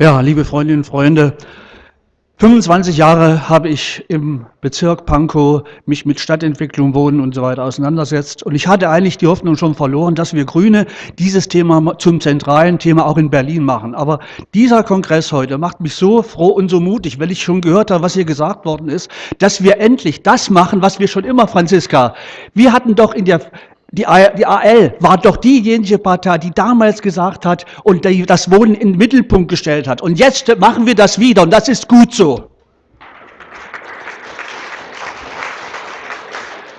Ja, liebe Freundinnen und Freunde, 25 Jahre habe ich im Bezirk Pankow mich mit Stadtentwicklung, Wohnen und so weiter auseinandersetzt. Und ich hatte eigentlich die Hoffnung schon verloren, dass wir Grüne dieses Thema zum zentralen Thema auch in Berlin machen. Aber dieser Kongress heute macht mich so froh und so mutig, weil ich schon gehört habe, was hier gesagt worden ist, dass wir endlich das machen, was wir schon immer, Franziska, wir hatten doch in der die AL war doch diejenige Partei, die damals gesagt hat und das Wohnen in den Mittelpunkt gestellt hat. Und jetzt machen wir das wieder und das ist gut so.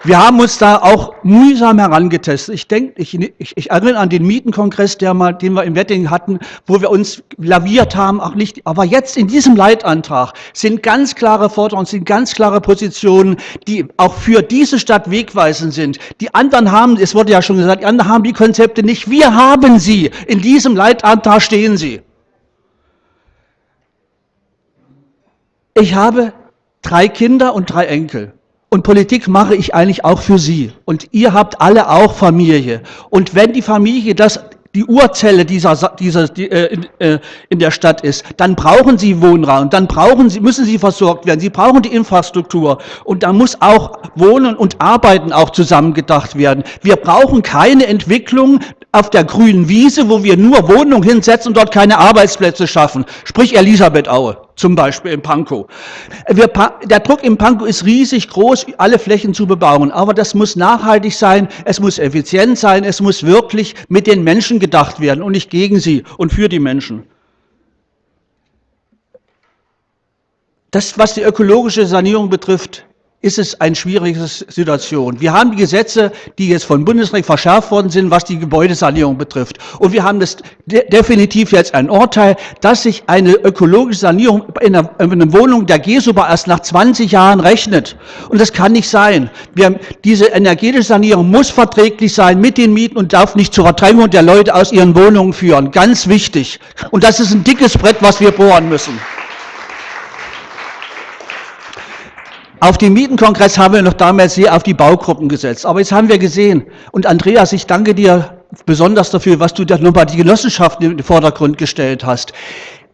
Wir haben uns da auch mühsam herangetestet. Ich denke, ich, ich, ich, erinnere an den Mietenkongress, der mal, den wir im Wedding hatten, wo wir uns laviert haben, auch nicht. Aber jetzt in diesem Leitantrag sind ganz klare Forderungen, sind ganz klare Positionen, die auch für diese Stadt wegweisend sind. Die anderen haben, es wurde ja schon gesagt, die anderen haben die Konzepte nicht. Wir haben sie. In diesem Leitantrag stehen sie. Ich habe drei Kinder und drei Enkel. Und Politik mache ich eigentlich auch für Sie. Und ihr habt alle auch Familie. Und wenn die Familie das die Urzelle dieser, dieser die, äh, in, äh, in der Stadt ist, dann brauchen sie Wohnraum, dann brauchen sie, müssen sie versorgt werden, sie brauchen die Infrastruktur und da muss auch Wohnen und Arbeiten auch zusammengedacht werden. Wir brauchen keine Entwicklung auf der grünen Wiese, wo wir nur Wohnungen hinsetzen und dort keine Arbeitsplätze schaffen. Sprich Elisabeth Aue, zum Beispiel in Pankow. Wir, der Druck im Pankow ist riesig groß, alle Flächen zu bebauen. Aber das muss nachhaltig sein, es muss effizient sein, es muss wirklich mit den Menschen gedacht werden und nicht gegen sie und für die Menschen. Das, was die ökologische Sanierung betrifft, ist es eine schwierige Situation. Wir haben die Gesetze, die jetzt von Bundesrecht verschärft worden sind, was die Gebäudesanierung betrifft. Und wir haben das de definitiv jetzt ein Urteil, dass sich eine ökologische Sanierung in einer, in einer Wohnung der GESUBA erst nach 20 Jahren rechnet. Und das kann nicht sein. Wir, diese energetische Sanierung muss verträglich sein mit den Mieten und darf nicht zur Verdrängung der Leute aus ihren Wohnungen führen. Ganz wichtig. Und das ist ein dickes Brett, was wir bohren müssen. Auf dem Mietenkongress haben wir noch damals sehr auf die Baugruppen gesetzt. Aber jetzt haben wir gesehen, und Andreas, ich danke dir besonders dafür, was du da nochmal die Genossenschaften in den Vordergrund gestellt hast.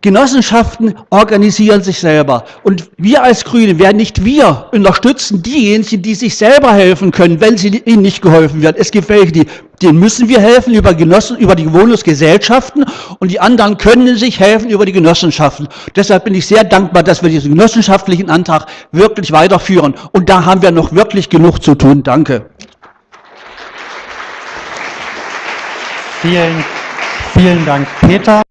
Genossenschaften organisieren sich selber. Und wir als Grüne werden nicht wir unterstützen diejenigen, die sich selber helfen können, wenn sie ihnen nicht geholfen wird. Es gibt welche, die, denen müssen wir helfen über, Genossen, über die Wohnungsgesellschaften und die anderen können sich helfen über die Genossenschaften. Deshalb bin ich sehr dankbar, dass wir diesen genossenschaftlichen Antrag wirklich weiterführen. Und da haben wir noch wirklich genug zu tun. Danke. Vielen, vielen Dank, Peter.